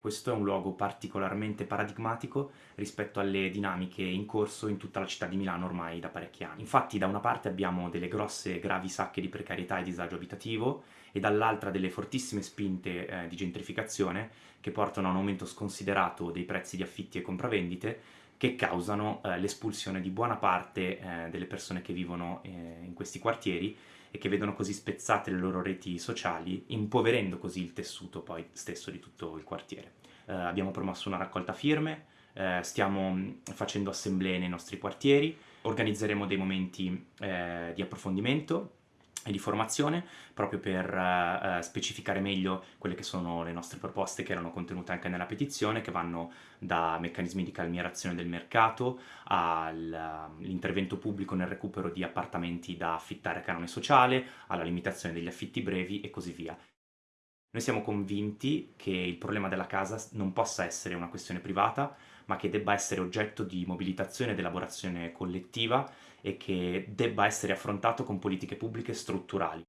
Questo è un luogo particolarmente paradigmatico rispetto alle dinamiche in corso in tutta la città di Milano ormai da parecchi anni. Infatti da una parte abbiamo delle grosse gravi sacche di precarietà e disagio abitativo e dall'altra delle fortissime spinte eh, di gentrificazione che portano a un aumento sconsiderato dei prezzi di affitti e compravendite che causano eh, l'espulsione di buona parte eh, delle persone che vivono eh, in questi quartieri e che vedono così spezzate le loro reti sociali, impoverendo così il tessuto poi stesso di tutto il quartiere. Eh, abbiamo promosso una raccolta firme, eh, stiamo mm, facendo assemblee nei nostri quartieri, organizzeremo dei momenti di approfondimento e di formazione proprio per uh, specificare meglio quelle che sono le nostre proposte che erano contenute anche nella petizione che vanno da meccanismi di calmierazione del mercato all'intervento pubblico nel recupero di appartamenti da affittare a canone sociale alla limitazione degli affitti brevi e così via. Noi siamo convinti che il problema della casa non possa essere una questione privata, ma che debba essere oggetto di mobilitazione ed elaborazione collettiva e che debba essere affrontato con politiche pubbliche strutturali.